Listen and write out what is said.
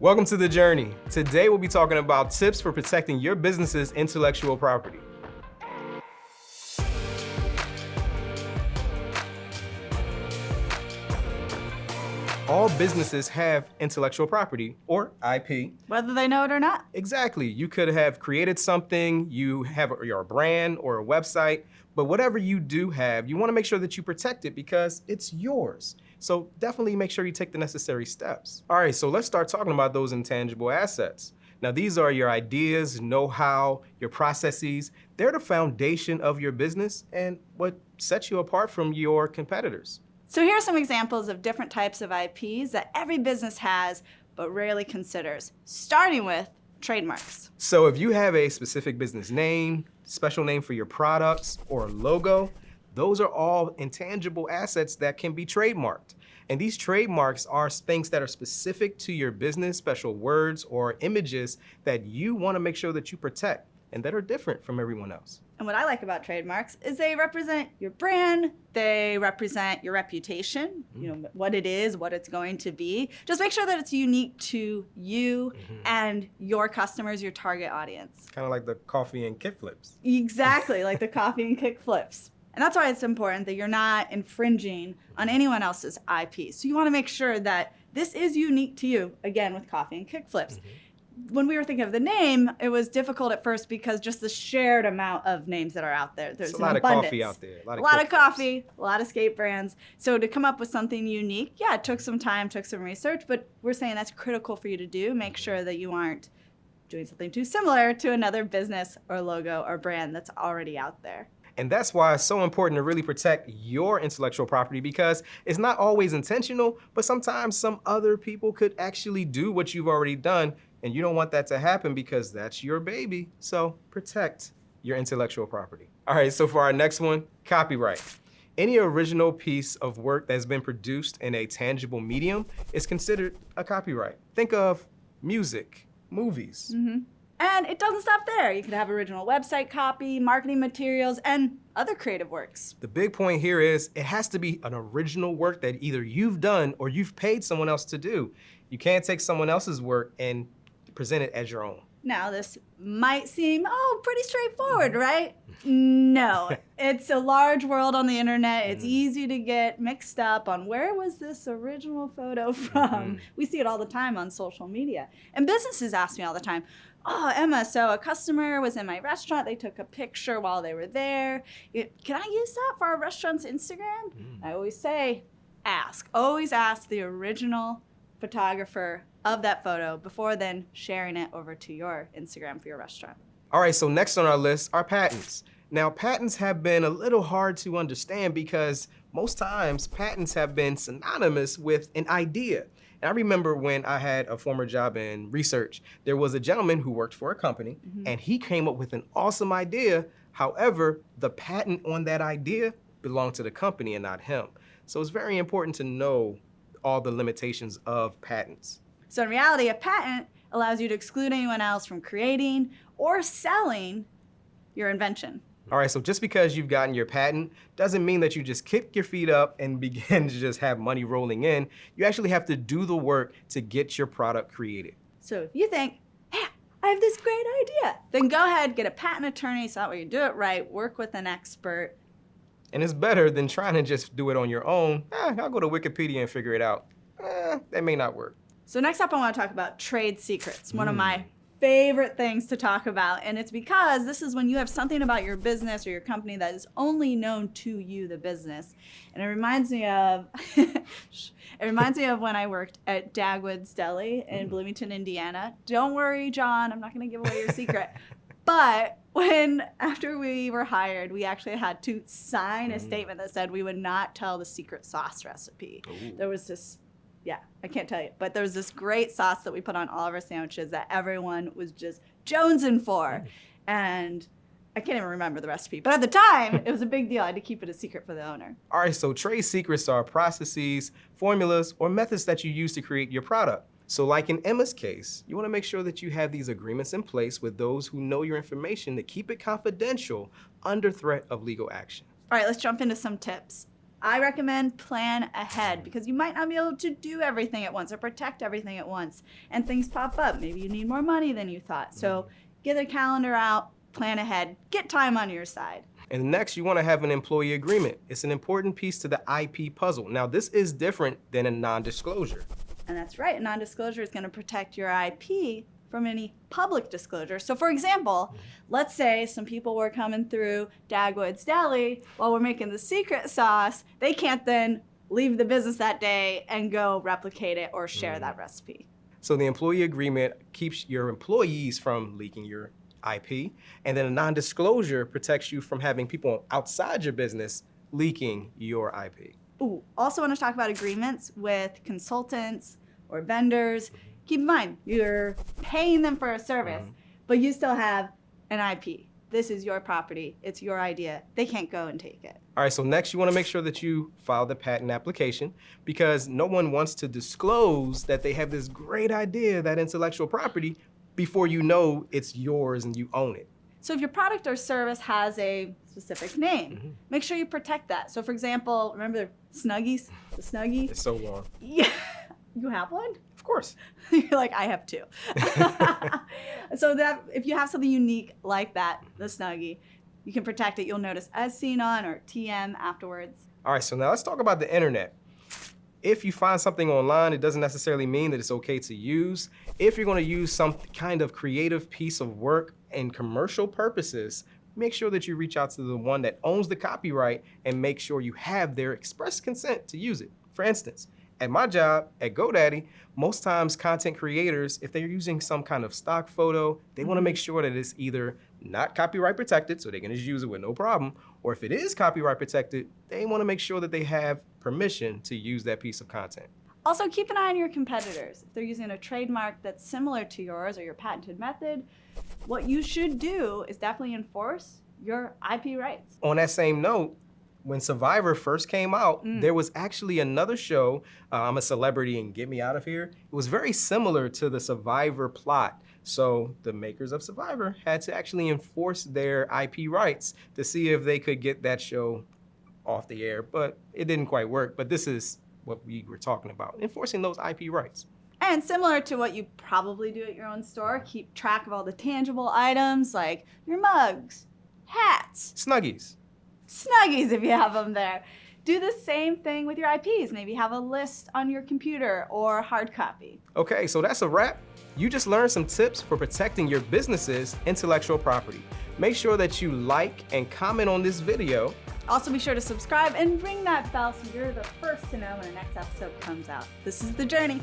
Welcome to The Journey. Today we'll be talking about tips for protecting your business's intellectual property. All businesses have intellectual property, or IP. Whether they know it or not. Exactly. You could have created something, you have your brand or a website, but whatever you do have, you wanna make sure that you protect it because it's yours. So definitely make sure you take the necessary steps. All right, so let's start talking about those intangible assets. Now, these are your ideas, know-how, your processes. They're the foundation of your business and what sets you apart from your competitors. So here are some examples of different types of IPs that every business has but rarely considers, starting with trademarks. So if you have a specific business name, special name for your products, or logo, those are all intangible assets that can be trademarked. And these trademarks are things that are specific to your business, special words or images that you wanna make sure that you protect and that are different from everyone else. And what I like about trademarks is they represent your brand, they represent your reputation, mm. you know, what it is, what it's going to be. Just make sure that it's unique to you mm -hmm. and your customers, your target audience. Kind of like the coffee and kick flips. Exactly, like the coffee and kick flips. And that's why it's important that you're not infringing on anyone else's IP. So you wanna make sure that this is unique to you, again, with coffee and kick flips. Mm -hmm when we were thinking of the name, it was difficult at first because just the shared amount of names that are out there. There's a lot abundance. of coffee out there. A lot, of, a lot of coffee, a lot of skate brands. So to come up with something unique, yeah, it took some time, took some research, but we're saying that's critical for you to do. Make sure that you aren't doing something too similar to another business or logo or brand that's already out there. And that's why it's so important to really protect your intellectual property because it's not always intentional, but sometimes some other people could actually do what you've already done and you don't want that to happen because that's your baby. So protect your intellectual property. All right, so for our next one, copyright. Any original piece of work that's been produced in a tangible medium is considered a copyright. Think of music, movies. Mm -hmm. And it doesn't stop there. You could have original website copy, marketing materials, and other creative works. The big point here is it has to be an original work that either you've done or you've paid someone else to do. You can't take someone else's work and present it as your own. Now, this might seem, oh, pretty straightforward, mm-hmm. right? No, it's a large world on the internet. It's mm-hmm. easy to get mixed up on where was this original photo from? Mm -hmm. We see it all the time on social media. And businesses ask me all the time, oh, Emma, so a customer was in my restaurant. They took a picture while they were there. Can I use that for our restaurant's Instagram? Mm. I always say, ask. Always ask the original photographer of that photo before then sharing it over to your Instagram for your restaurant. All right, so next on our list are patents. Now, patents have been a little hard to understand because most times patents have been synonymous with an idea. And I remember when I had a former job in research, there was a gentleman who worked for a company mm -hmm. and he came up with an awesome idea. However, the patent on that idea belonged to the company and not him. So it's very important to know all the limitations of patents. So in reality, a patent allows you to exclude anyone else from creating or selling your invention. All right, so just because you've gotten your patent doesn't mean that you just kick your feet up and begin to just have money rolling in. You actually have to do the work to get your product created. So if you think, hey, I have this great idea, then go ahead, get a patent attorney so that way you do it right, work with an expert. And it's better than trying to just do it on your own. Eh, I'll go to Wikipedia and figure it out. Eh, that may not work. So next up, I want to talk about trade secrets, one mm. of my mm. favorite things to talk about. And it's because this is when you have something about your business or your company that is only known to you, the business. And it reminds me of, it reminds me of when I worked at Dagwood's Deli in mm. Bloomington, Indiana. Don't worry, John, I'm not going to give away your secret. but when after we were hired, we actually had to sign a mm. statement that said we would not tell the secret sauce recipe. Ooh. There was this yeah, I can't tell you. But there was this great sauce that we put on all of our sandwiches that everyone was just jonesing for. And I can't even remember the recipe. But at the time, it was a big deal. I had to keep it a secret for the owner. All right, so trade secrets are processes, formulas, or methods that you use to create your product. So like in Emma's case, you wanna make sure that you have these agreements in place with those who know your information to keep it confidential under threat of legal action. All right, let's jump into some tips. I recommend plan ahead because you might not be able to do everything at once or protect everything at once. And things pop up. Maybe you need more money than you thought. So mm-hmm. get a calendar out, plan ahead, get time on your side. And next, you want to have an employee agreement. It's an important piece to the IP puzzle. Now, this is different than a non-disclosure. And that's right, a non-disclosure is going to protect your IP from any public disclosure. So for example, let's say some people were coming through Dagwood's Deli while we're making the secret sauce. They can't then leave the business that day and go replicate it or share mm. that recipe. So the employee agreement keeps your employees from leaking your IP, and then a non-disclosure protects you from having people outside your business leaking your IP. Ooh, also want to talk about agreements with consultants or vendors keep in mind, you're paying them for a service, mm -hmm. but you still have an IP. This is your property. It's your idea. They can't go and take it. All right, so next you want to make sure that you file the patent application because no one wants to disclose that they have this great idea, that intellectual property, before you know it's yours and you own it. So if your product or service has a specific name, mm -hmm. make sure you protect that. So for example, remember the Snuggies, the Snuggie? It's so long. Yeah, you have one? Of course. You're like, I have two. so that if you have something unique like that, the Snuggie, you can protect it. You'll notice as seen on or TM afterwards. All right, so now let's talk about the internet. If you find something online, it doesn't necessarily mean that it's okay to use. If you're gonna use some kind of creative piece of work in commercial purposes, make sure that you reach out to the one that owns the copyright and make sure you have their express consent to use it. For instance, at my job at GoDaddy, most times content creators, if they're using some kind of stock photo, they wanna make mm-hmm. sure that it's either not copyright protected, so they can just use it with no problem, or if it is copyright protected, they wanna make sure that they have permission to use that piece of content. Also, keep an eye on your competitors. If they're using a trademark that's similar to yours or your patented method, what you should do is definitely enforce your IP rights. On that same note, when Survivor first came out, mm. there was actually another show, uh, I'm a Celebrity and Get Me Out of Here. It was very similar to the Survivor plot. So the makers of Survivor had to actually enforce their IP rights to see if they could get that show off the air, but it didn't quite work. But this is what we were talking about, enforcing those IP rights. And similar to what you probably do at your own store, keep track of all the tangible items like your mugs, hats, Snuggies, Snuggies if you have them there. Do the same thing with your IPs. Maybe have a list on your computer or hard copy. Okay, so that's a wrap. You just learned some tips for protecting your business's intellectual property. Make sure that you like and comment on this video. Also be sure to subscribe and ring that bell so you're the first to know when the next episode comes out. This is The Journey.